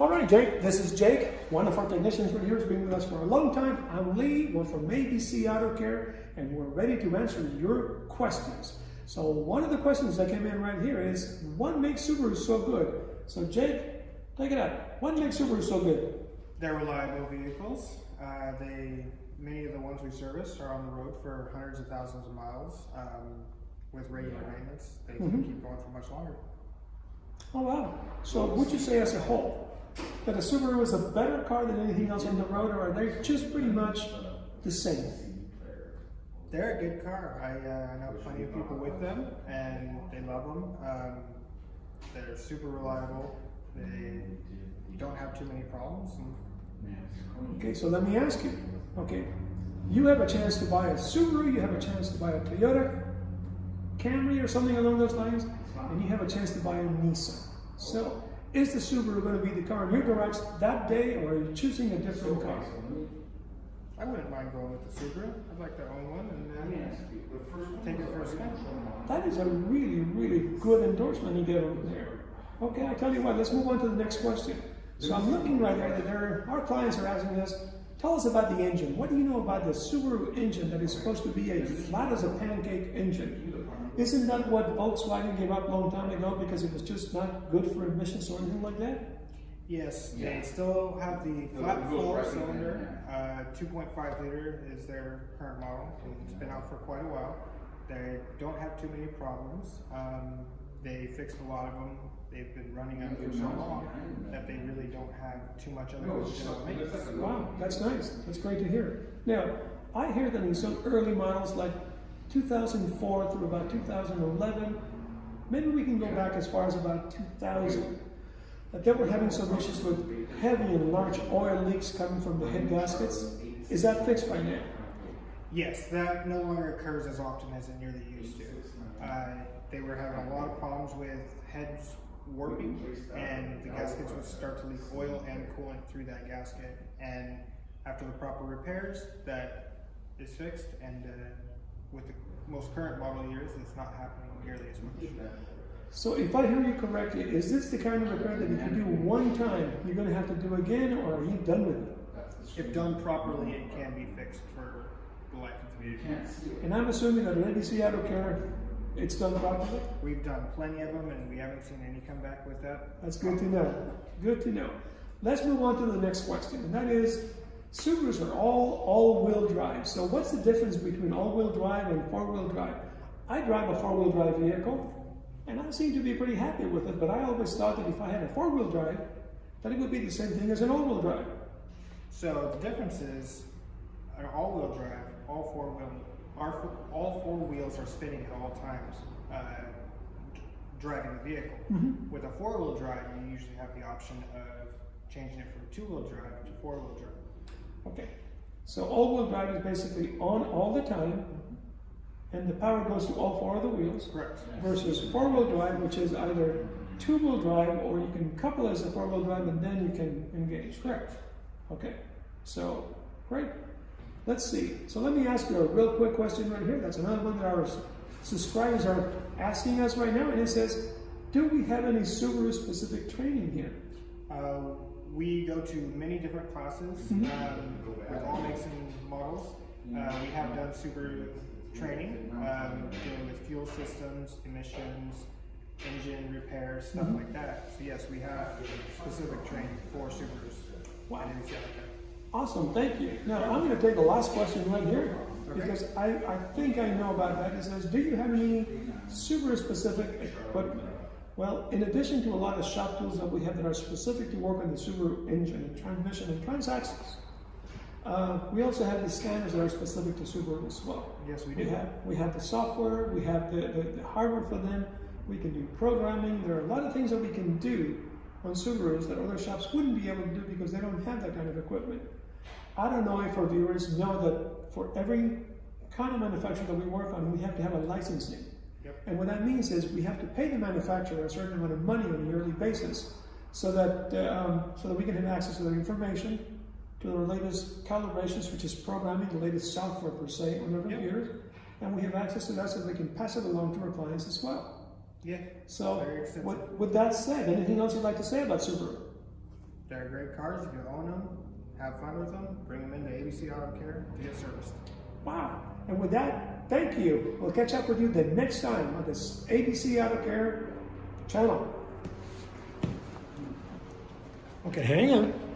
All right, Jake, this is Jake, one of our technicians right here has been with us for a long time. I'm Lee, we're from ABC Auto Care, and we're ready to answer your questions. So one of the questions that came in right here is, what makes Subaru so good? So Jake, take it out. What makes Subaru so good? They're reliable vehicles. Uh, they many of the ones we service are on the road for hundreds of thousands of miles um, with regular maintenance. They can Mhm. keep going for much longer. Oh wow. So would you say as a whole, that a Subaru is a better car than anything else on the road, or are they just pretty much the same? They're a good car. I uh, know plenty of people with them, and they love them. Um, they're super reliable. They don't have too many problems. Okay, so let me ask you, okay, you have a chance to buy a Subaru, you have a chance to buy a Toyota Camry or something along those lines, and you have a chance to buy a Nissan. So, is the Subaru going to be the car in your garage that day, or are you choosing a different car? I wouldn't mind going with the Subaru. I'd like to own one and uh, take it for a spin. That is a really, really good endorsement you get over there. Okay, I tell you what, let's move on to the next question. So I'm looking right there that there, our clients are asking us, tell us about the engine. What do you know about the Subaru engine that is supposed to be a flat as a pancake engine? Isn't that what Volkswagen gave up a long time ago because it was just not good for emissions or anything like that? Yes, they still have the flat four cylinder, uh, 2.5 liter is their current model. It's been out for quite a while. They don't have too many problems. Um, they fixed a lot of them. They've been running them for so long that they really don't have too much other than general maintenance. Wow, that's nice. That's great to hear. Now, I hear that in some early models like 2004 through about 2011, maybe we can go back as far as about 2000, that they were having some issues with heavy and large oil leaks coming from the head gaskets. Is that fixed by now? Yes, that no longer occurs as often as it nearly used to. Uh, they were having a lot of problems with heads warping, and the gaskets would start to leak oil and coolant through that gasket. And after the proper repairs, that is fixed. And uh, with the most current model years, it's not happening nearly as much. So if I hear you correctly, is this the kind of repair that if you do one time, you're going to have to do again, or are you done with it? If done properly, it can be fixed for the life of the vehicle. And I'm assuming that at ABC Auto Care, it's done properly? We've done plenty of them, and we haven't seen any come back with that. That's good to know. Good to know. Let's move on to the next question, and that is Subarus are all all-wheel drive. So what's the difference between all-wheel drive and four-wheel drive? I drive a four-wheel drive vehicle, and I seem to be pretty happy with it, but I always thought that if I had a four-wheel drive, that it would be the same thing as an all-wheel drive. So the difference is, an all-wheel drive, all four wheel, our, all four wheels are spinning at all times, uh, driving the vehicle. With a four-wheel drive, you usually have the option of changing it from two-wheel drive to four-wheel drive. Okay. So all-wheel drive is basically on all the time, and the power goes to all four of the wheels. Correct. versus four-wheel drive, which is either two-wheel drive or you can couple as a four-wheel drive and then you can engage. Correct. Okay. So, great. Let's see. So let me ask you a real quick question right here. That's another one that our subscribers are asking us right now, and it says, "Do we have any Subaru-specific training here?" Uh, we go to many different classes Mhm. um, with all makes and models. Uh, we have done Subaru training, um, dealing with fuel systems, emissions, engine repairs, stuff Mhm. like that. So yes, we have specific training for Subarus. Wow. Awesome, thank you. Now, I'm going to take the last question right here Okay. because I, I think I know about that. It says, do you have any Subaru specific equipment? Well, in addition to a lot of shop tools that we have that are specific to work on the Subaru engine and transmission and transaxles, uh, we also have the scanners that are specific to Subaru as well. Yes, we We do. have, we have the software, we have the, the, the hardware for them, we can do programming. There are a lot of things that we can do on Subarus that other shops wouldn't be able to do because they don't have that kind of equipment. I don't know if our viewers know that for every kind of manufacturer that we work on, we have to have a licensing. Yep. And what that means is we have to pay the manufacturer a certain amount of money on a yearly basis so that, uh, um, so that we can have access to their information, to their latest calibrations, which is programming, the latest software per se on their Yep. And we have access to that so they can pass it along to our clients as well. Yeah. So, with, with that said, anything else you'd like to say about Subaru? They're great cars. You own them, have fun with them. Bring them into ABC Auto Care to get serviced. Wow. And with that, thank you. We'll catch up with you the next time on this ABC Auto Care channel. Okay, hang on.